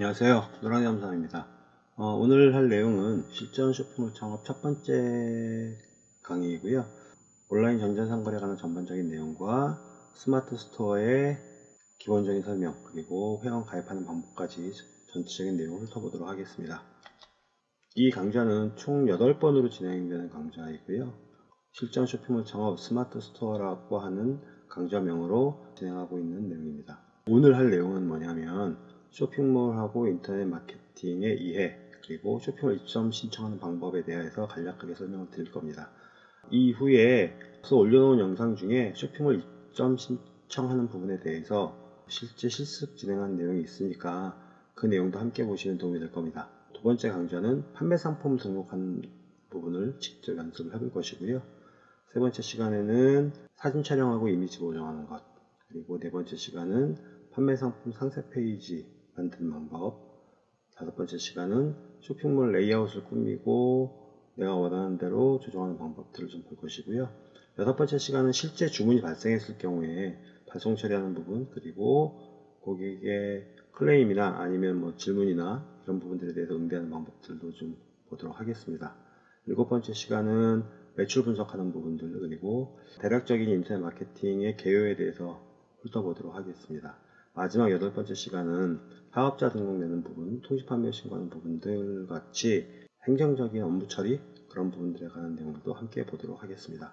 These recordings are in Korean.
안녕하세요. 노랑이 강사입니다. 어, 오늘 할 내용은 실전 쇼핑몰 창업 첫 번째 강의이고요. 온라인 전자상거래 관한 전반적인 내용과 스마트 스토어의 기본적인 설명 그리고 회원 가입하는 방법까지 전체적인 내용을 훑어보도록 하겠습니다. 이 강좌는 총 8번으로 진행되는 강좌이고요. 실전 쇼핑몰 창업 스마트 스토어라고 하는 강좌명으로 진행하고 있는 내용입니다. 오늘 할 내용은 뭐냐면 쇼핑몰하고 인터넷 마케팅의 이해 그리고 쇼핑몰 입점 신청하는 방법에 대해서 간략하게 설명을 드릴 겁니다. 이후에 올려놓은 영상 중에 쇼핑몰 입점 신청하는 부분에 대해서 실제 실습 진행한 내용이 있으니까 그 내용도 함께 보시면 도움이 될 겁니다. 두 번째 강좌는 판매 상품 등록하는 부분을 직접 연습을 해볼 것이고요. 세 번째 시간에는 사진 촬영하고 이미지 보정하는 것 그리고 네 번째 시간은 판매 상품 상세 페이지 만드는 방법. 다섯 번째 시간은 쇼핑몰 레이아웃을 꾸미고 내가 원하는 대로 조정하는 방법들을 좀 볼 것이고요. 여섯 번째 시간은 실제 주문이 발생했을 경우에 발송 처리하는 부분 그리고 고객의 클레임이나 아니면 뭐 질문이나 이런 부분들에 대해서 응대하는 방법들도 좀 보도록 하겠습니다. 일곱 번째 시간은 매출 분석하는 부분들 그리고 대략적인 인터넷 마케팅의 개요에 대해서 훑어보도록 하겠습니다. 마지막 여덟 번째 시간은 사업자 등록내는 부분, 통지판매 신고하는 부분들 같이 행정적인 업무 처리 그런 부분들에 관한 내용도 함께 보도록 하겠습니다.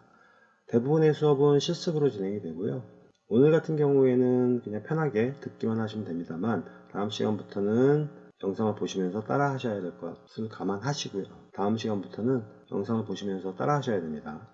대부분의 수업은 실습으로 진행이 되고요. 오늘 같은 경우에는 그냥 편하게 듣기만 하시면 됩니다만 다음 시간부터는 영상을 보시면서 따라 하셔야 될 것을 감안하시고요. 다음 시간부터는 영상을 보시면서 따라 하셔야 됩니다.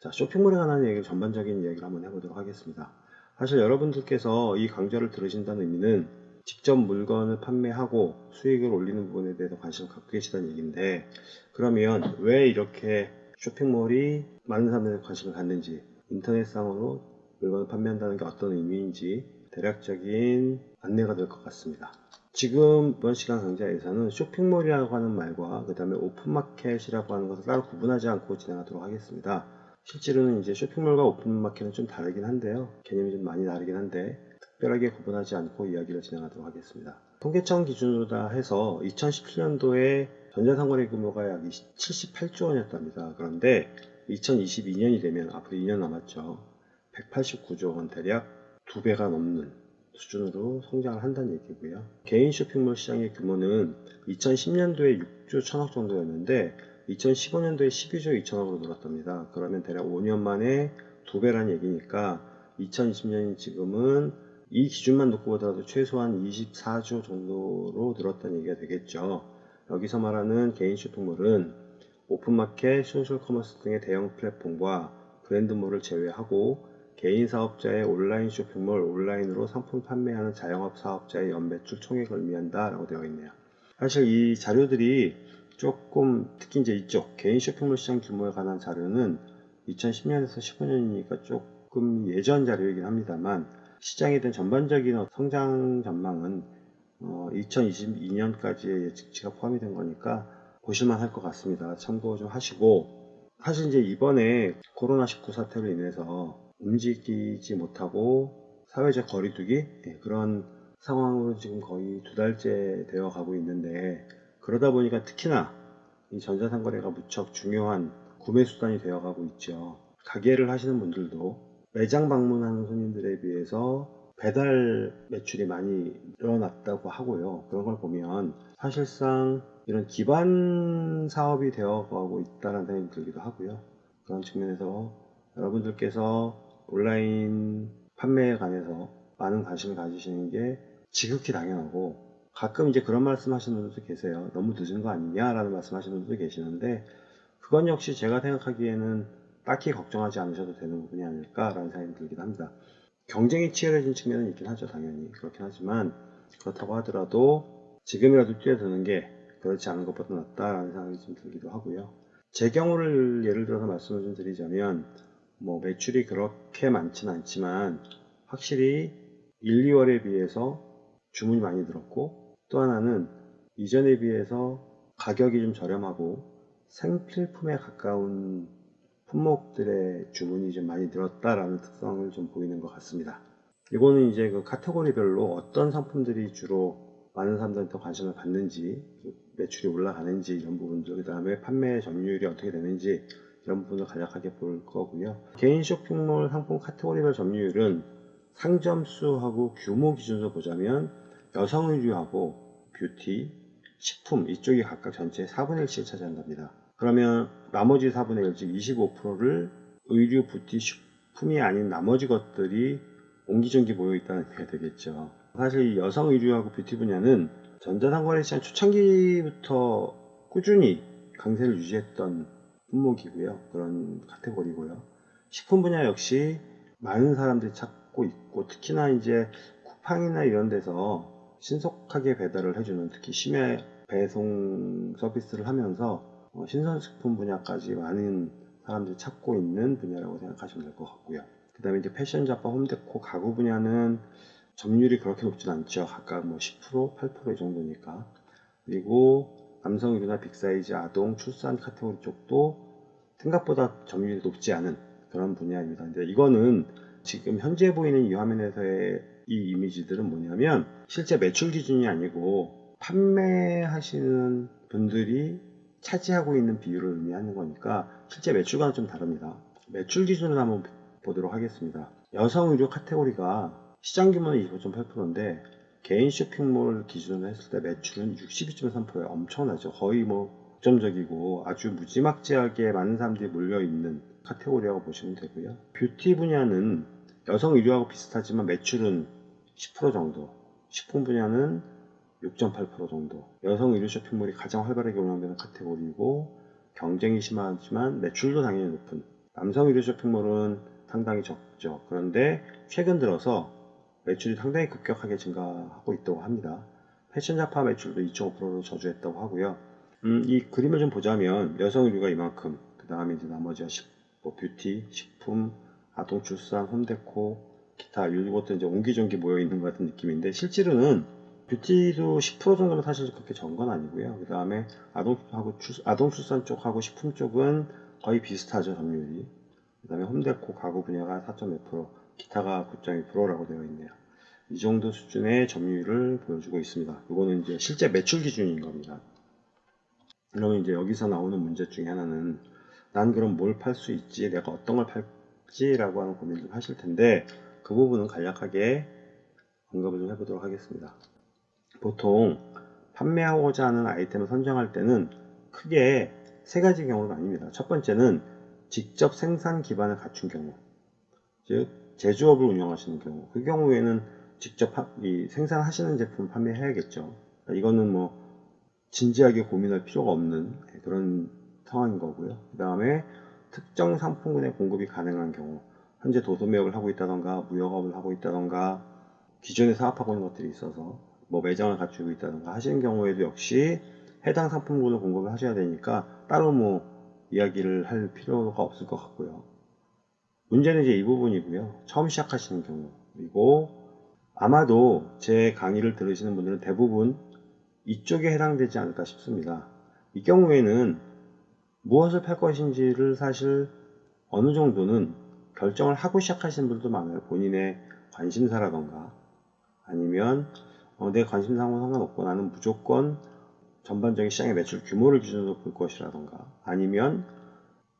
자, 쇼핑몰에 관한 얘기를 전반적인 이야기를 한번 해보도록 하겠습니다. 사실 여러분들께서 이 강좌를 들으신다는 의미는 직접 물건을 판매하고 수익을 올리는 부분에 대해서 관심을 갖고 계시다는 얘기인데 그러면 왜 이렇게 쇼핑몰이 많은 사람들이 관심을 갖는지 인터넷상으로 물건을 판매한다는 게 어떤 의미인지 대략적인 안내가 될 것 같습니다. 지금 이번 시간 강좌에서는 쇼핑몰이라고 하는 말과 그 다음에 오픈마켓이라고 하는 것을 따로 구분하지 않고 진행하도록 하겠습니다. 실제로는 이제 쇼핑몰과 오픈마켓은 좀 다르긴 한데요. 개념이 좀 많이 다르긴 한데 특별하게 구분하지 않고 이야기를 진행하도록 하겠습니다. 통계청 기준으로 다 해서 2017년도에 전자상거래 규모가 약 78조 원이었답니다. 그런데 2022년이 되면 앞으로 2년 남았죠. 189조 원 대략 두 배가 넘는 수준으로 성장을 한다는 얘기고요. 개인 쇼핑몰 시장의 규모는 2010년도에 6조 1000억 정도였는데 2015년도에 12조 2천억으로 늘었답니다. 그러면 대략 5년 만에 두 배란 얘기니까 2020년인 지금은 이 기준만 놓고 보더라도 최소한 24조 정도로 늘었다는 얘기가 되겠죠. 여기서 말하는 개인 쇼핑몰은 오픈마켓, 소셜커머스 등의 대형 플랫폼과 브랜드몰을 제외하고 개인 사업자의 온라인 쇼핑몰, 온라인으로 상품 판매하는 자영업 사업자의 연매출 총액을 의미한다 라고 되어 있네요. 사실 이 자료들이 조금 특히 이제 이쪽 개인 쇼핑몰 시장 규모에 관한 자료는 2010년에서 15년이니까 조금 예전 자료이긴 합니다만 시장에 대한 전반적인 성장 전망은 어, 2022년까지의 예측치가 포함이 된 거니까 보실만 할 것 같습니다. 참고 좀 하시고 사실 이제 이번에 코로나19 사태로 인해서 움직이지 못하고 사회적 거리두기 예, 그런 상황으로 지금 거의 두 달째 되어 가고 있는데 그러다 보니까 특히나 이 전자상거래가 무척 중요한 구매 수단이 되어 가고 있죠. 가게를 하시는 분들도 매장 방문하는 손님들에 비해서 배달 매출이 많이 늘어났다고 하고요. 그런 걸 보면 사실상 이런 기반 사업이 되어가고 있다는 생각이 들기도 하고요. 그런 측면에서 여러분들께서 온라인 판매에 관해서 많은 관심을 가지시는 게 지극히 당연하고 가끔 이제 그런 말씀 하시는 분들도 계세요. 너무 늦은 거 아니냐 라는 말씀 하시는 분들도 계시는데 그건 역시 제가 생각하기에는 딱히 걱정하지 않으셔도 되는 부분이 아닐까라는 생각이 들긴 합니다. 경쟁이 치열해진 측면은 있긴 하죠, 당연히. 그렇긴 하지만 그렇다고 하더라도 지금이라도 뛰어드는 게 그렇지 않은 것보다 낫다라는 생각이 좀 들기도 하고요. 제 경우를 예를 들어서 말씀을 좀 드리자면 뭐 매출이 그렇게 많지는 않지만 확실히 1, 2월에 비해서 주문이 많이 늘었고 또 하나는 이전에 비해서 가격이 좀 저렴하고 생필품에 가까운 품목들의 주문이 좀 많이 늘었다라는 특성을 좀 보이는 것 같습니다. 이거는 이제 그 카테고리별로 어떤 상품들이 주로 많은 사람들한테 더 관심을 받는지 매출이 올라가는지 이런 부분들 그 다음에 판매 점유율이 어떻게 되는지 이런 부분을 간략하게 볼 거고요 개인 쇼핑몰 상품 카테고리별 점유율은 상점 수하고 규모 기준으로 보자면 여성 의류하고 뷰티, 식품 이쪽이 각각 전체의 4분의 1씩을 차지한답니다 그러면 나머지 4분의 1, 즉 25%를 의류, 뷰티, 식품이 아닌 나머지 것들이 옹기종기 모여 있다는 의미가 되겠죠. 사실 이 여성 의류하고 뷰티 분야는 전자상거래 시장 초창기부터 꾸준히 강세를 유지했던 품목이고요. 그런 카테고리고요. 식품 분야 역시 많은 사람들이 찾고 있고 특히나 이제 쿠팡이나 이런 데서 신속하게 배달을 해주는 특히 심야 배송 서비스를 하면서 어, 신선식품 분야까지 많은 사람들이 찾고 있는 분야라고 생각하시면 될 것 같고요. 그 다음에 이제 패션 잡화, 홈데코, 가구 분야는 점유율이 그렇게 높진 않죠. 각각 뭐 10%, 8% 이 정도니까. 그리고 남성 의류나 빅사이즈, 아동, 출산 카테고리 쪽도 생각보다 점유율이 높지 않은 그런 분야입니다. 근데 이거는 지금 현재 보이는 이 화면에서의 이 이미지들은 뭐냐면 실제 매출 기준이 아니고 판매하시는 분들이 차지하고 있는 비율을 의미하는 거니까 실제 매출과는 좀 다릅니다. 매출 기준을 한번 보도록 하겠습니다. 여성 의류 카테고리가 시장 규모는 25.8%인데 개인 쇼핑몰 기준으로 했을 때 매출은 62.3%에 엄청나죠. 거의 뭐 독점적이고 아주 무지막지하게 많은 사람들이 몰려있는 카테고리라고 보시면 되고요. 뷰티 분야는 여성 의류하고 비슷하지만 매출은 10% 정도, 식품 분야는 6.8% 정도. 여성 의류 쇼핑몰이 가장 활발하게 운영되는 카테고리이고 경쟁이 심하지만 매출도 당연히 높은. 남성 의류 쇼핑몰은 상당히 적죠. 그런데 최근 들어서 매출이 상당히 급격하게 증가하고 있다고 합니다. 패션 잡화 매출도 2.5%로 저주했다고 하고요. 음, 이 그림을 좀 보자면 여성 의류가 이만큼, 그 다음에 이제 나머지가 식, 뭐 뷰티, 식품, 아동 출산, 홈데코, 기타 이것도 이제 옹기종기 모여 있는 것 같은 느낌인데 실제로는 뷰티도 10% 정도면 사실 그렇게 적은 건 아니고요. 그 다음에 아동하고 출, 아동 출산 쪽하고 식품 쪽은 거의 비슷하죠 점유율이. 그 다음에 홈데코 가구 분야가 4.1% 기타가 9.2%라고 되어 있네요. 이 정도 수준의 점유율을 보여주고 있습니다. 이거는 이제 실제 매출 기준인 겁니다. 그러면 이제 여기서 나오는 문제 중에 하나는 난 그럼 뭘 팔 수 있지? 내가 어떤 걸 팔지라고 하는 고민을 좀 하실 텐데 그 부분은 간략하게 언급을 좀 해보도록 하겠습니다. 보통 판매하고자 하는 아이템을 선정할 때는 크게 세 가지 경우가 아닙니다. 첫 번째는 직접 생산 기반을 갖춘 경우, 즉 제조업을 운영하시는 경우, 그 경우에는 직접 생산하시는 제품 판매해야겠죠. 그러니까 이거는 뭐 진지하게 고민할 필요가 없는 그런 상황인 거고요. 그 다음에 특정 상품군의 공급이 가능한 경우, 현재 도소매업을 하고 있다던가 무역업을 하고 있다던가 기존에 사업하고 있는 것들이 있어서 뭐 매장을 갖추고 있다던가 하시는 경우에도 역시 해당 상품군을 공급을 하셔야 되니까 따로 뭐 이야기를 할 필요가 없을 것 같고요. 문제는 이제 이 부분이고요. 처음 시작하시는 경우 그리고 아마도 제 강의를 들으시는 분들은 대부분 이쪽에 해당되지 않을까 싶습니다. 이 경우에는 무엇을 팔 것인지를 사실 어느 정도는 결정을 하고 시작하시는 분들도 많아요. 본인의 관심사라던가 아니면 어, 내 관심사하고 상관없고 나는 무조건 전반적인 시장의 매출 규모를 기준으로 볼 것이라던가 아니면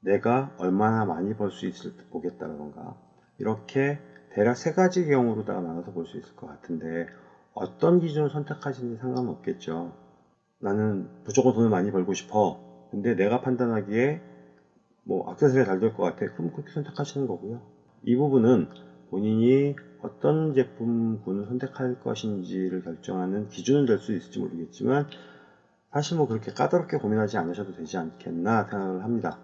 내가 얼마나 많이 벌 수 있을 때 보겠다라던가 이렇게 대략 세 가지 경우로 다 나눠서 볼 수 있을 것 같은데 어떤 기준을 선택하시는지 상관없겠죠. 나는 무조건 돈을 많이 벌고 싶어. 근데 내가 판단하기에 뭐 액세서리가 잘 될 것 같아. 그럼 그렇게 선택하시는 거고요. 이 부분은 본인이 어떤 제품군을 선택할 것인지를 결정하는 기준은 될 수 있을지 모르겠지만 사실 뭐 그렇게 까다롭게 고민하지 않으셔도 되지 않겠나 생각을 합니다.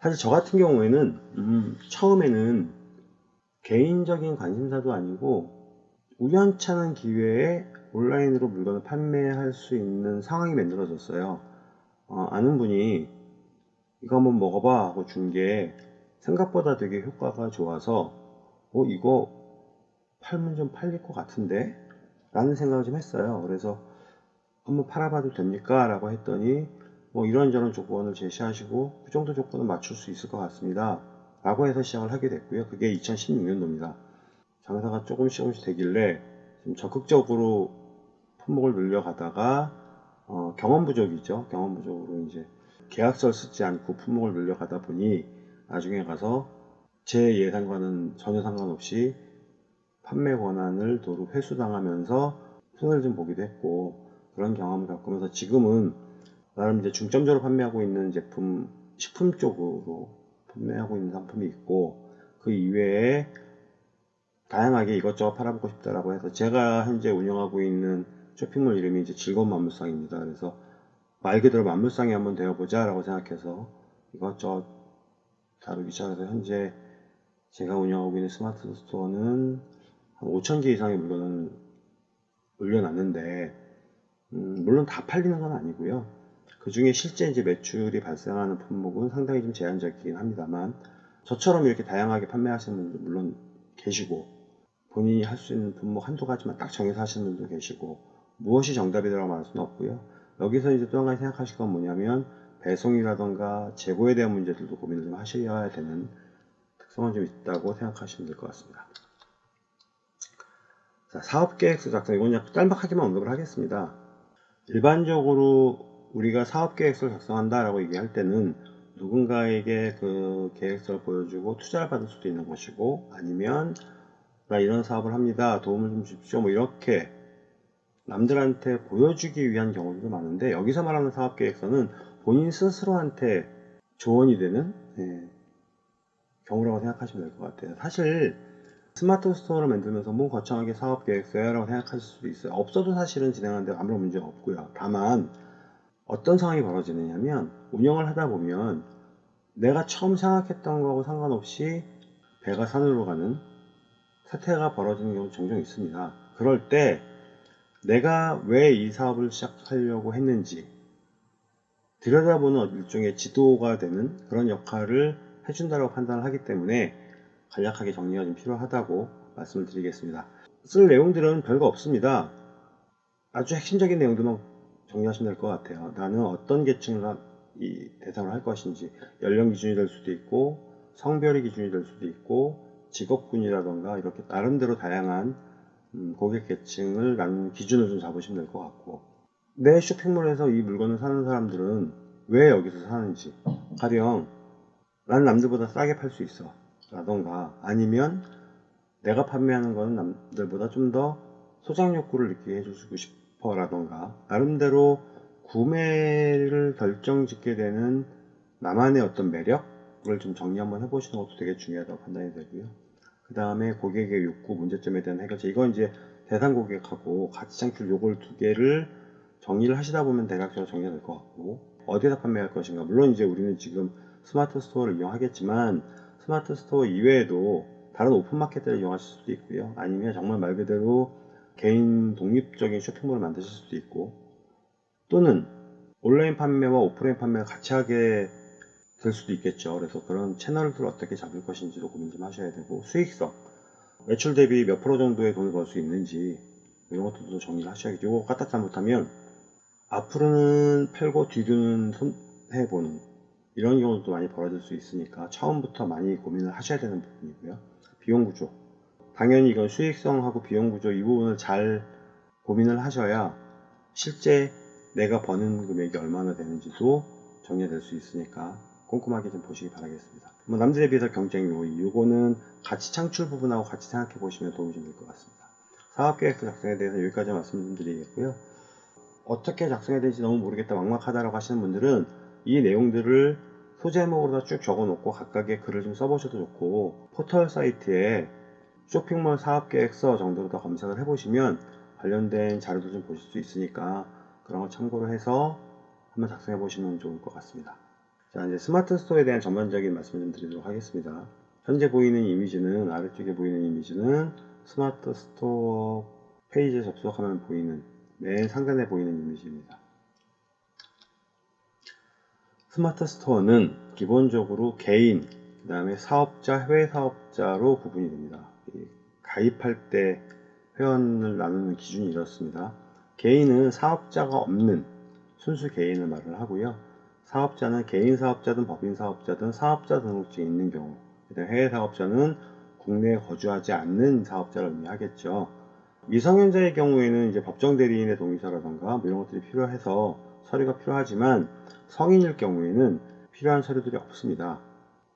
사실 저 같은 경우에는 음, 처음에는 개인적인 관심사도 아니고 우연찮은 기회에 온라인으로 물건을 판매할 수 있는 상황이 만들어졌어요. 어, 아는 분이 이거 한번 먹어봐 하고 준 게 생각보다 되게 효과가 좋아서 어 이거 팔면 좀 팔릴 것 같은데 라는 생각을 좀 했어요. 그래서 한번 팔아봐도 됩니까? 라고 했더니 뭐 이런저런 조건을 제시하시고 그 정도 조건을 맞출 수 있을 것 같습니다. 라고 해서 시작을 하게 됐고요. 그게 2016년도입니다. 장사가 조금씩 조금씩 되길래 좀 적극적으로 품목을 늘려가다가 어, 경험 부족이죠. 경험 부족으로 이제 계약서를 쓰지 않고 품목을 늘려가다 보니 나중에 가서 제 예상과는 전혀 상관없이 판매 권한을 도로 회수당하면서 손해를 좀 보기도 했고 그런 경험을 겪으면서 지금은 나름 이제 중점적으로 판매하고 있는 제품 식품 쪽으로 판매하고 있는 상품이 있고 그 이외에 다양하게 이것저것 팔아보고 싶다라고 해서 제가 현재 운영하고 있는 쇼핑몰 이름이 이제 즐거운 만물상입니다. 그래서 말 그대로 만물상이 한번 되어보자 라고 생각해서 이것저것 다루기 시작해서 현재 제가 운영하고 있는 스마트 스토어는 한 5,000개 이상의 물건을 올려놨는데 음, 물론 다 팔리는 건 아니고요. 그 중에 실제 이제 매출이 발생하는 품목은 상당히 좀 제한적이긴 합니다만 저처럼 이렇게 다양하게 판매하시는 분들 물론 계시고 본인이 할 수 있는 품목 한두 가지만 딱 정해서 하시는 분도 계시고 무엇이 정답이라고 말할 수는 없고요. 여기서 이제 또 한 가지 생각하실 건 뭐냐면 배송이라던가 재고에 대한 문제들도 고민을 좀 하셔야 되는 특성은 좀 있다고 생각하시면 될 것 같습니다. 자, 사업계획서 작성 이건 그냥 짤막하게만 언급을 하겠습니다. 일반적으로 우리가 사업계획서를 작성한다라고 얘기할 때는 누군가에게 그 계획서를 보여주고 투자를 받을 수도 있는 것이고 아니면 나 이런 사업을 합니다. 도움을 좀 주십시오. 뭐 이렇게 남들한테 보여주기 위한 경우도 많은데 여기서 말하는 사업계획서는 본인 스스로한테 조언이 되는 예, 경우라고 생각하시면 될 것 같아요. 사실 스마트 스토어를 만들면서 뭐 거창하게 사업 계획서야 라고 생각하실 수도 있어요. 없어도 사실은 진행하는데 아무런 문제가 없고요. 다만 어떤 상황이 벌어지느냐면 운영을 하다 보면 내가 처음 생각했던 거하고 상관없이 배가 산으로 가는 사태가 벌어지는 경우 종종 있습니다. 그럴 때 내가 왜 이 사업을 시작하려고 했는지 들여다보는 일종의 지도가 되는 그런 역할을 해준다고 판단을 하기 때문에 간략하게 정리가 좀 필요하다고 말씀을 드리겠습니다. 쓸 내용들은 별거 없습니다. 아주 핵심적인 내용들만 정리하시면 될 것 같아요. 나는 어떤 계층을 이 대상으로 할 것인지 연령 기준이 될 수도 있고 성별이 기준이 될 수도 있고 직업군이라던가 이렇게 나름대로 다양한 음, 고객 계층을 나눈 기준을 좀 잡으시면 될 것 같고 내 쇼핑몰에서 이 물건을 사는 사람들은 왜 여기서 사는지 가령 난 남들보다 싸게 팔 수 있어. 라던가. 아니면 내가 판매하는 거는 남들보다 좀 더 소장 욕구를 느끼게 해주고 싶어 라던가. 나름대로 구매를 결정 짓게 되는 나만의 어떤 매력을 좀 정리 한번 해보시는 것도 되게 중요하다고 판단이 되고요. 그 다음에 고객의 욕구 문제점에 대한 해결책. 이건 이제 대상 고객하고 가치 창출 요걸 두 개를 정리를 하시다 보면 대략적으로 정리가 될 것 같고 어디에다 판매할 것인가. 물론 이제 우리는 지금 스마트 스토어를 이용하겠지만 스마트 스토어 이외에도 다른 오픈마켓들을 이용하실 수도 있고요. 아니면 정말 말 그대로 개인 독립적인 쇼핑몰을 만드실 수도 있고 또는 온라인 판매와 오프라인 판매를 같이 하게 될 수도 있겠죠. 그래서 그런 채널들을 어떻게 잡을 것인지도 고민 좀 하셔야 되고 수익성 매출 대비 몇 프로 정도의 돈을 벌 수 있는지 이런 것들도 정리를. 이거 갖다 잘못하면 앞으로는 팔고 뒤로는 손해보는 이런 경우도 많이 벌어질 수 있으니까 처음부터 많이 고민을 하셔야 되는 부분이고요. 비용 구조. 당연히 이건 수익성하고 비용 구조 이 부분을 잘 고민을 하셔야 실제 내가 버는 금액이 얼마나 되는지도 정리가 될수 있으니까 꼼꼼하게 좀 보시기 바라겠습니다. 뭐 남들에 비해서 경쟁 요인, 요거는 가치 창출 부분하고 같이 생각해 보시면 도움이 좀될것 같습니다. 사업계획서 작성에 대해서 여기까지 말씀드리겠고요. 어떻게 작성해야 될지 너무 모르겠다, 막막하다라고 하시는 분들은 이 내용들을 소제목으로 쭉 적어 놓고 각각의 글을 좀 써보셔도 좋고 포털 사이트에 쇼핑몰 사업계획서 정도로 더 검색을 해보시면 관련된 자료도 좀 보실 수 있으니까 그런 거 참고로 해서 한번 작성해 보시면 좋을 것 같습니다. 자 이제 스마트 스토어에 대한 전반적인 말씀을 좀 드리도록 하겠습니다. 현재 보이는 이미지는 아래쪽에 보이는 이미지는 스마트 스토어 페이지에 접속하면 보이는 맨 상단에 보이는 이미지입니다. 스마트 스토어는 기본적으로 개인, 그 다음에 사업자, 해외 사업자로 구분이 됩니다. 가입할 때 회원을 나누는 기준이 이렇습니다. 개인은 사업자가 없는 순수 개인을 말을 하고요. 사업자는 개인 사업자든 법인 사업자든 사업자 등록증이 있는 경우, 해외 사업자는 국내에 거주하지 않는 사업자를 의미하겠죠. 미성년자의 경우에는 이제 법정 대리인의 동의서라던가 뭐 이런 것들이 필요해서 서류가 필요하지만 성인일 경우에는 필요한 서류들이 없습니다.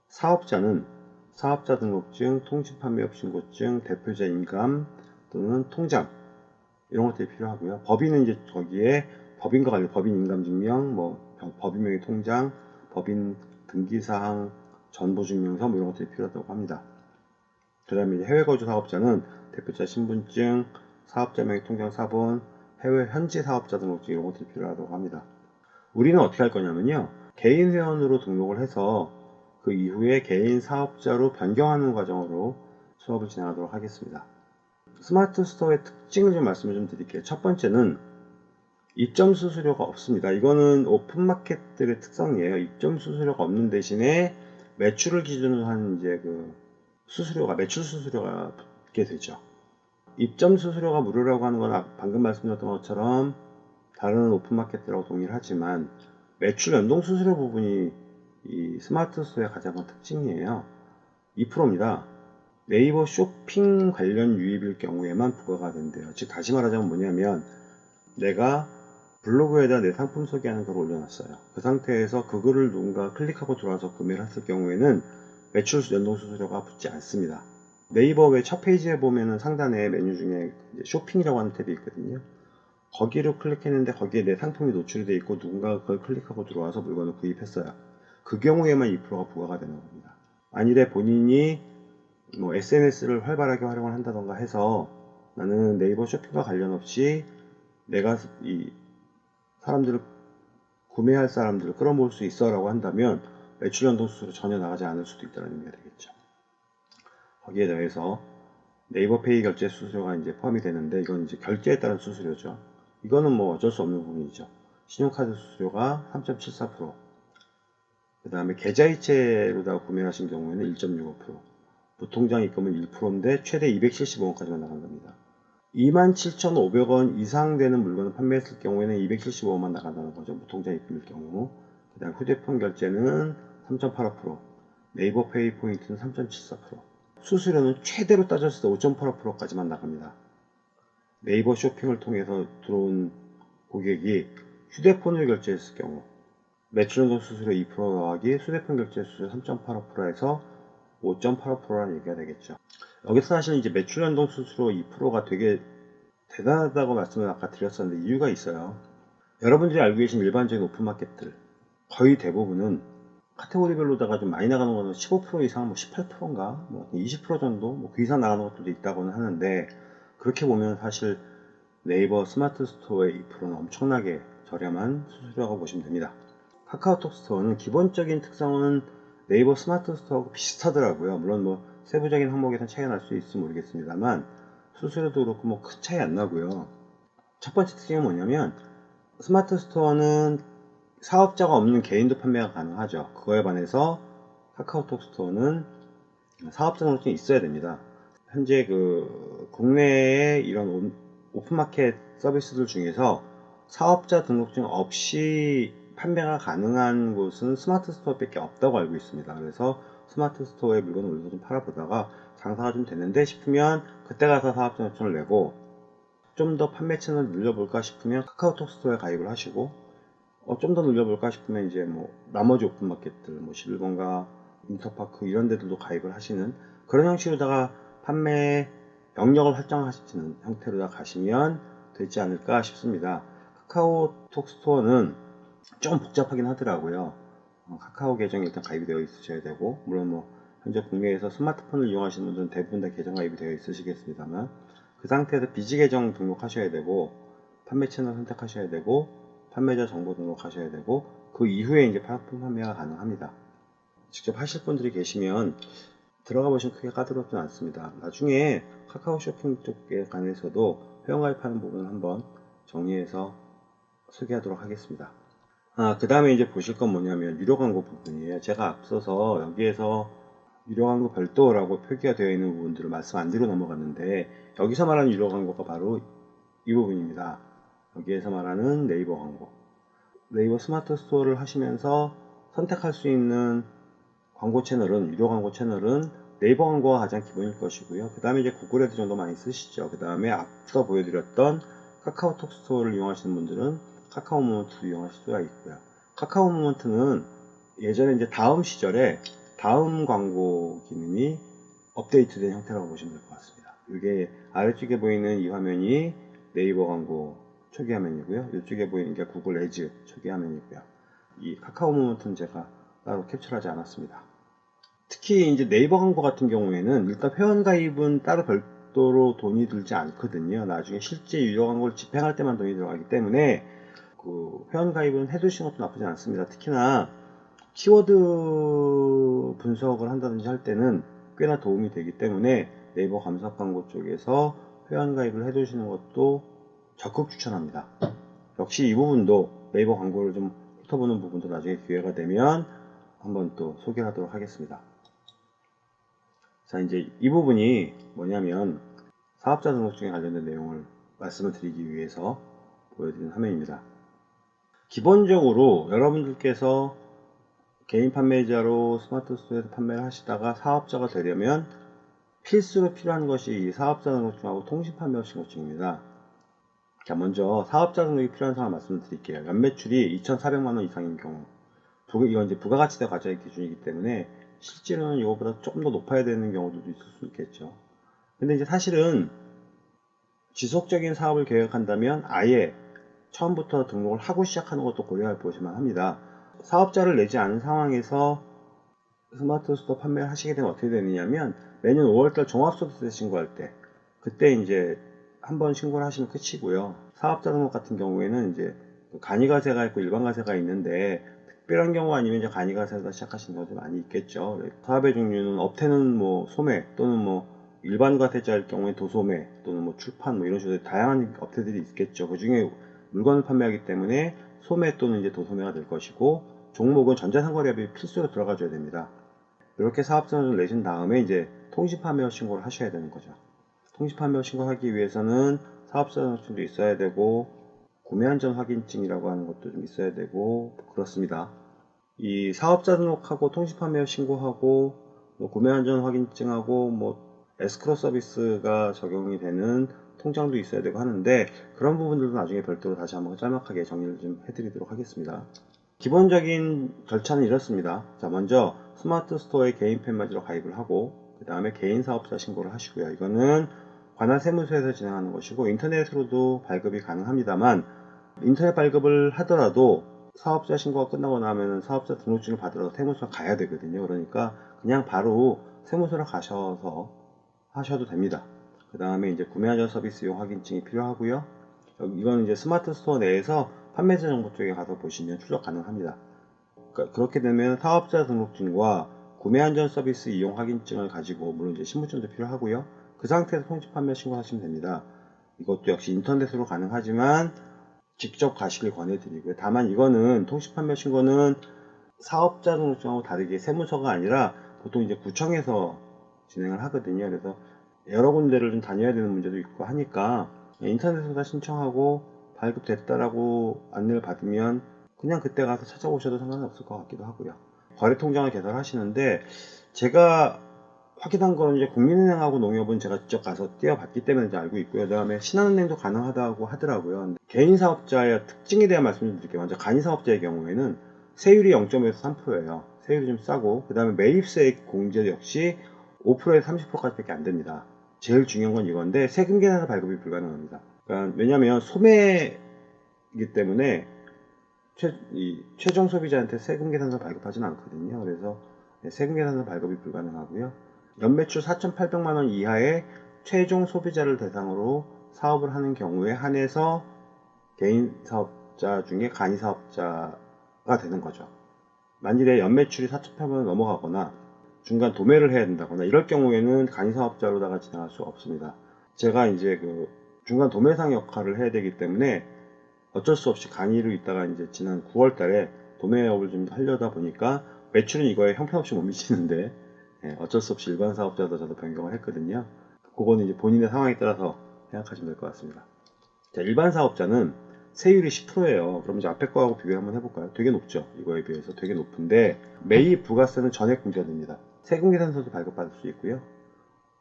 사업자는 사업자 등록증, 통신판매업 신고증, 대표자 인감 또는 통장 이런 것들이 필요하고요. 법인은 이제 거기에 법인과 관련 법인 인감증명, 뭐 법인 명의 통장, 법인 등기사항, 전보증명서 뭐 이런 것들이 필요하다고 합니다. 그 다음에 해외 거주 사업자는 대표자 신분증, 사업자 명의 통장 사본, 해외 현지 사업자 등록증 이런 것들이 필요하다고 합니다. 우리는 어떻게 할 거냐면요. 개인 회원으로 등록을 해서 그 이후에 개인 사업자로 변경하는 과정으로 수업을 진행하도록 하겠습니다. 스마트 스토어의 특징을 좀 말씀을 좀 드릴게요. 첫 번째는 입점 수수료가 없습니다. 이거는 오픈마켓들의 특성이에요. 입점 수수료가 없는 대신에 매출을 기준으로 한 이제 그 수수료가 매출 수수료가 붙게 되죠. 입점 수수료가 무료라고 하는 건 아- 방금 말씀드렸던 것처럼 다른 오픈마켓들하고 동일하지만 매출 연동 수수료 부분이 이 스마트 스토어의 가장 큰 특징이에요. 2%입니다. 네이버 쇼핑 관련 유입일 경우에만 부과가 된대요. 즉 다시 말하자면 뭐냐면 내가 블로그에다 내 상품 소개하는 글을 올려놨어요. 그 상태에서 그 글을 누군가 클릭하고 들어와서 구매를 했을 경우에는 매출 연동 수수료가 붙지 않습니다. 네이버 웹 첫 페이지에 보면은 상단에 메뉴 중에 쇼핑이라고 하는 탭이 있거든요. 거기를 클릭했는데 거기에 내 상품이 노출이 되어 있고 누군가가 그걸 클릭하고 들어와서 물건을 구입했어요. 그 경우에만 2%가 부과가 되는 겁니다. 만일에 본인이 뭐 SNS를 활발하게 활용을 한다던가 해서 나는 네이버 쇼핑과 관련 없이 내가 이 사람들을 구매할 사람들을 끌어모을 수 있어 라고 한다면 매출 연동 수수료 전혀 나가지 않을 수도 있다는 의미가 되겠죠. 거기에 더해서 네이버 페이 결제 수수료가 이제 포함이 되는데 이건 이제 결제에 따른 수수료죠. 이거는 뭐 어쩔 수 없는 부분이죠. 신용카드 수수료가 3.74%, 그 다음에 계좌이체로다 구매하신 경우에는 1.65%, 무통장 입금은 1%인데 최대 275원까지만 나간 겁니다. 27,500원 이상 되는 물건을 판매했을 경우에는 275원만 나간다는 거죠. 무통장 입금일 경우. 그 다음 휴대폰 결제는 3.85%, 네이버 페이 포인트는 3.74%, 수수료는 최대로 따졌을 때 5.85%까지만 나갑니다. 네이버 쇼핑을 통해서 들어온 고객이 휴대폰을 결제했을 경우 매출 연동 수수료 2% 더하기 휴대폰 결제 수수료 3.85%에서 5.85%라는 얘기가 되겠죠. 여기서 사실 이제 매출 연동 수수료 2%가 되게 대단하다고 말씀을 아까 드렸었는데 이유가 있어요. 여러분들이 알고 계신 일반적인 오픈마켓들 거의 대부분은 카테고리별로다가 좀 많이 나가는 거는 15% 이상, 뭐 18%인가, 뭐 20% 정도, 뭐그 이상 나가는 것들도 있다고는 하는데 그렇게 보면 사실 네이버 스마트 스토어의 2%는 엄청나게 저렴한 수수료라고 보시면 됩니다. 카카오톡 스토어는 기본적인 특성은 네이버 스마트 스토어하고 비슷하더라고요. 물론 뭐 세부적인 항목에서 차이가 날 수 있을지 모르겠습니다만 수수료도 그렇고 뭐 큰 차이 안 나고요. 첫 번째 특징은 뭐냐면 스마트 스토어는 사업자가 없는 개인도 판매가 가능하죠. 그거에 반해서 카카오톡 스토어는 사업자 등록증이 있어야 됩니다. 현재 그 국내의 이런 온- 오픈마켓 서비스들 중에서 사업자 등록증 없이 판매가 가능한 곳은 스마트 스토어밖에 없다고 알고 있습니다. 그래서 스마트 스토어에 물건을 올려서 좀 팔아보다가 장사가 좀 되는데 싶으면 그때 가서 사업자 등록증을 내고 좀 더 판매 채널을 늘려볼까 싶으면 카카오톡 스토어에 가입을 하시고 어, 좀 더 늘려볼까 싶으면 이제 뭐 나머지 오픈마켓들 뭐 11번가 인터파크 이런 데들도 가입을 하시는 그런 형식으로다가 판매 영역을 설정하시는 형태로 다 가시면 되지 않을까 싶습니다. 카카오톡 스토어는 좀 복잡하긴 하더라고요. 어, 카카오 계정이 일단 가입이 되어 있으셔야 되고 물론 뭐 현재 국내에서 스마트폰을 이용하시는 분들은 대부분 다 계정 가입이 되어 있으시겠습니다만 그 상태에서 비지 계정 등록하셔야 되고 판매 채널 선택하셔야 되고 판매자 정보 등록하셔야 되고 그 이후에 이제 상품 판매가 가능합니다. 직접 하실 분들이 계시면 들어가 보시면 크게 까다롭진 않습니다. 나중에 카카오 쇼핑 쪽에 관해서도 회원가입하는 부분을 한번 정리해서 소개하도록 하겠습니다. 아, 그 다음에 이제 보실 건 뭐냐면 유료 광고 부분이에요. 제가 앞서서 여기에서 유료 광고 별도라고 표기가 되어 있는 부분들을 말씀 안 드리고 넘어갔는데 여기서 말하는 유료 광고가 바로 이 부분입니다. 여기에서 말하는 네이버 광고. 네이버 스마트 스토어를 하시면서 선택할 수 있는 광고 채널은 유료 광고 채널은 네이버 광고가 가장 기본일 것이고요. 그 다음에 이제 구글 애드 정도 많이 쓰시죠. 그 다음에 앞서 보여드렸던 카카오톡 스토어를 이용하시는 분들은 카카오 모먼트도 이용하실 수가 있고요. 카카오 모먼트는 예전에 이제 다음 시절에 다음 광고 기능이 업데이트된 형태라고 보시면 될 것 같습니다. 이게 아래쪽에 보이는 이 화면이 네이버 광고 초기 화면이고요. 이쪽에 보이는 게 구글 애즈 초기 화면이고요. 이 카카오 모먼트는 제가 따로 캡처하지 않았습니다. 특히 이제 네이버 광고 같은 경우에는 일단 회원 가입은 따로 별도로 돈이 들지 않거든요. 나중에 실제 유료 광고를 집행할 때만 돈이 들어가기 때문에 그 회원 가입은 해두시는 것도 나쁘지 않습니다. 특히나 키워드 분석을 한다든지 할 때는 꽤나 도움이 되기 때문에 네이버 감사 광고 쪽에서 회원 가입을 해두시는 것도 적극 추천합니다. 역시 이 부분도 네이버 광고를 좀 훑어보는 부분도 나중에 기회가 되면 한번 또 소개를 하도록 하겠습니다. 자, 이제 이 부분이 뭐냐면 사업자 등록증에 관련된 내용을 말씀을 드리기 위해서 보여드리는 화면입니다. 기본적으로 여러분들께서 개인 판매자로 스마트 스토어에서 판매를 하시다가 사업자가 되려면 필수로 필요한 것이 이 사업자 등록증하고 통신 판매 신고증입니다. 자, 먼저 사업자 등록이 필요한 상황 말씀을 드릴게요. 연매출이 2,400만원 이상인 경우, 부- 이건 이제 부가가치세 과정의 기준이기 때문에 실제로는 이거보다 조금 더 높아야 되는 경우도 있을 수 있겠죠. 근데 이제 사실은 지속적인 사업을 계획한다면 아예 처음부터 등록을 하고 시작하는 것도 고려해 보시면 합니다. 사업자를 내지 않은 상황에서 스마트 스토어 판매를 하시게 되면 어떻게 되느냐면 매년 5월달 종합소득세 신고할 때 그때 이제 한 번 신고를 하시면 끝이고요. 사업자 등록 같은 경우에는 이제 간이과세가 있고 일반과세가 있는데 특별한 경우 아니면 이제 간이과세에서 시작하시는 경우도 많이 있겠죠. 사업의 종류는 업태는 뭐 소매 또는 뭐 일반 과세자일 경우에 도소매 또는 뭐 출판 뭐 이런 식으로 다양한 업태들이 있겠죠. 그 중에 물건을 판매하기 때문에 소매 또는 이제 도소매가 될 것이고 종목은 전자상거래업이 필수로 들어가줘야 됩니다. 이렇게 사업자를 내신 다음에 이제 통신판매업 신고를 하셔야 되는 거죠. 통신판매업 신고하기 위해서는 사업자 등록증도 있어야 되고 구매 안전 확인증이라고 하는 것도 좀 있어야 되고 그렇습니다. 이 사업자 등록하고 통신판매업 신고하고 뭐 구매 안전 확인증하고 뭐 에스크로 서비스가 적용이 되는 통장도 있어야 되고 하는데 그런 부분들도 나중에 별도로 다시 한번 짤막하게 정리를 좀 해드리도록 하겠습니다. 기본적인 절차는 이렇습니다. 자, 먼저 스마트 스토어에 개인 팬마지로 가입을 하고 그 다음에 개인 사업자 신고를 하시고요. 이거는 관할 세무서에서 진행하는 것이고 인터넷으로도 발급이 가능합니다만 인터넷 발급을 하더라도 사업자 신고가 끝나고 나면 사업자 등록증을 받으러 세무서 가야 되거든요. 그러니까 그냥 바로 세무서로 가셔서 하셔도 됩니다. 그 다음에 이제 구매 안전 서비스 이용 확인증이 필요하고요. 이건 이제 스마트 스토어 내에서 판매자 정보 쪽에 가서 보시면 출력 가능합니다. 그러니까 그렇게 되면 사업자 등록증과 구매 안전 서비스 이용 확인증을 가지고 물론 이제 신분증도 필요하고요. 그 상태에서 통신 판매 신고하시면 됩니다. 이것도 역시 인터넷으로 가능하지만 직접 가시길 권해드리고요. 다만 이거는 통신 판매 신고는 사업자 등록증하고 다르게 세무서가 아니라 보통 이제 구청에서 진행을 하거든요. 그래서 여러 군데를 좀 다녀야 되는 문제도 있고 하니까 인터넷에서 다 신청하고 발급됐다라고 안내를 받으면 그냥 그때 가서 찾아오셔도 상관이 없을 것 같기도 하고요. 거래 통장을 개설하시는데 제가 확인한 거는 이제 국민은행하고 농협은 제가 직접 가서 띄워봤기 때문에 알고 있고요. 그 다음에 신한은행도 가능하다고 하더라고요. 개인 사업자의 특징에 대한 말씀을 드릴게요. 먼저 간이 사업자의 경우에는 세율이 0.5에서 3%예요. 세율이 좀 싸고 그 다음에 매입세액 공제 역시 5%에서 30%까지 밖에 안 됩니다. 제일 중요한 건 이건데 세금 계산서 발급이 불가능합니다. 그러니까 왜냐하면 소매이기 때문에 최, 이 최종 소비자한테 세금 계산서 발급하지는 않거든요. 그래서 네, 세금 계산서 발급이 불가능하고요. 연매출 4,800만 원 이하의 최종 소비자를 대상으로 사업을 하는 경우에 한해서 개인 사업자 중에 간이 사업자가 되는 거죠. 만일에 연매출이 4,800만 원 넘어가거나 중간 도매를 해야 된다거나 이럴 경우에는 간이 사업자로다가 진행할 수 없습니다. 제가 이제 그 중간 도매상 역할을 해야 되기 때문에 어쩔 수 없이 간이로 있다가 이제 지난 9월 달에 도매업을 좀 하려다 보니까 매출은 이거에 형편없이 못 미치는데 예, 어쩔 수 없이 일반 사업자도 저도 변경을 했거든요. 그거는 이제 본인의 상황에 따라서 생각하시면 될 것 같습니다. 자, 일반 사업자는 세율이 10%예요. 그럼 이제 앞에 거하고 비교 한번 해볼까요? 되게 높죠. 이거에 비해서 되게 높은데 매입 부가세는 전액 공제됩니다. 세금계산서도 발급받을 수 있고요.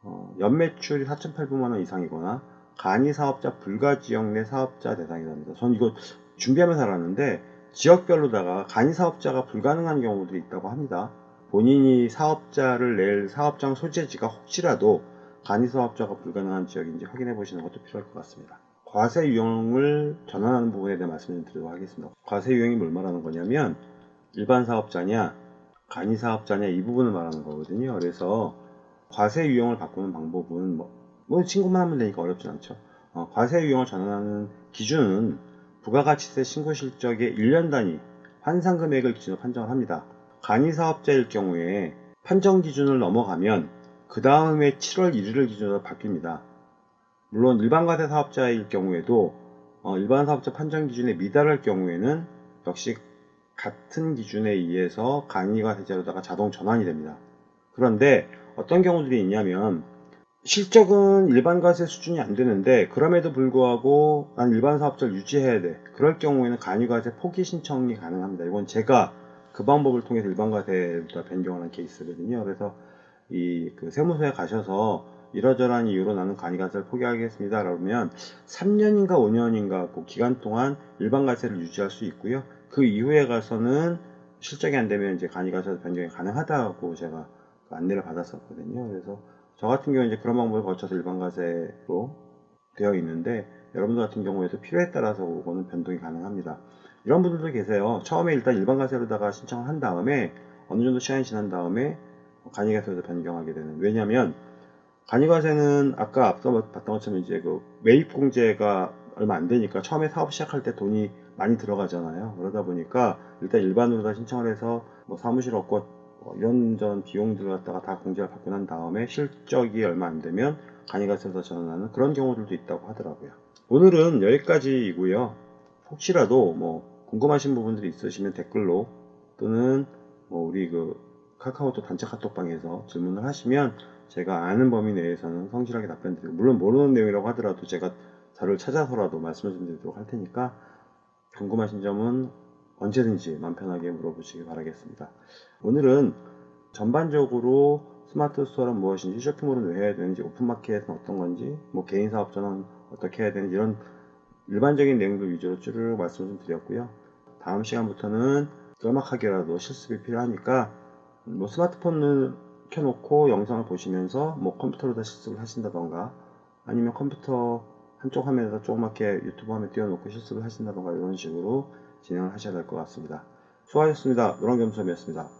어, 연매출이 4,800만 원 이상이거나 간이 사업자 불가 지역 내 사업자 대상이랍니다. 전 이거 준비하면서 알았는데 지역별로다가 간이 사업자가 불가능한 경우들이 있다고 합니다. 본인이 사업자를 낼 사업장 소재지가 혹시라도 간이 사업자가 불가능한 지역인지 확인해 보시는 것도 필요할 것 같습니다. 과세 유형을 전환하는 부분에 대해 말씀을 드리도록 하겠습니다. 과세 유형이 뭘 말하는 거냐면 일반 사업자냐 간이 사업자냐 이 부분을 말하는 거거든요. 그래서 과세 유형을 바꾸는 방법은 뭐, 뭐 신고만 하면 되니까 어렵진 않죠. 어, 과세 유형을 전환하는 기준은 부가가치세 신고 실적의 1년 단위 환산 금액을 기준으로 판정을 합니다. 간이 사업자일 경우에 판정 기준을 넘어가면 그 다음에 7월 1일을 기준으로 바뀝니다. 물론 일반 과세 사업자일 경우에도 어, 일반 사업자 판정 기준에 미달할 경우에는 역시 같은 기준에 의해서 간이가 세제로다가 자동 전환이 됩니다. 그런데 어떤 경우들이 있냐면 실적은 일반 과세 수준이 안 되는데 그럼에도 불구하고 난 일반 사업자를 유지해야 돼. 그럴 경우에는 간이과세 포기 신청이 가능합니다. 이건 제가 그 방법을 통해서 일반 과세를 변경하는 케이스거든요. 그래서 이 그 세무서에 가셔서 이러저러한 이유로 나는 간이과세를 포기하겠습니다. 그러면 3년인가 5년인가 그 기간 동안 일반 과세를 유지할 수 있고요. 그 이후에 가서는 실적이 안 되면 이제 간이과세 변경이 가능하다고 제가 그 안내를 받았었거든요. 그래서 저 같은 경우는 이제 그런 방법을 거쳐서 일반 과세로 되어 있는데 여러분들 같은 경우에도 필요에 따라서 그거는 변동이 가능합니다. 이런 분들도 계세요. 처음에 일단 일반 과세로다가 신청을 한 다음에 어느 정도 시간이 지난 다음에 간이과세로 변경하게 되는. 왜냐하면 간이과세는 아까 앞서 봤던 것처럼 이제 그 매입 공제가 얼마 안 되니까 처음에 사업 시작할 때 돈이 많이 들어가잖아요. 그러다 보니까 일단 일반으로 다 신청을 해서 뭐 사무실 얻고 뭐 이런저런 비용들을 갖다가 다 공제를 받고 난 다음에 실적이 얼마 안 되면 간이과세에서 전환하는 그런 경우들도 있다고 하더라고요. 오늘은 여기까지이고요. 혹시라도 뭐 궁금하신 부분들이 있으시면 댓글로 또는 뭐 우리 그 카카오톡 단체 카톡방에서 질문을 하시면 제가 아는 범위 내에서는 성실하게 답변 드리고 물론 모르는 내용이라고 하더라도 제가 자료를 찾아서라도 말씀을 좀 드리도록 할 테니까 궁금하신 점은 언제든지 마음 편하게 물어보시기 바라겠습니다. 오늘은 전반적으로 스마트 스토어는 무엇인지, 쇼핑몰은 왜 해야 되는지, 오픈마켓은 어떤 건지, 뭐 개인 사업자는 어떻게 해야 되는지 이런 일반적인 내용들 위주로 쭈르륵 말씀을 좀 드렸고요. 다음 시간부터는 짤막하게라도 실습이 필요하니까 뭐 스마트폰을 켜놓고 영상을 보시면서 뭐 컴퓨터로 다 실습을 하신다던가 아니면 컴퓨터 한쪽 화면에다 조그맣게 유튜브 화면 띄워놓고 실습을 하신다던가 이런 식으로 진행을 하셔야 될 것 같습니다. 수고하셨습니다. 노랑겸수함이었습니다.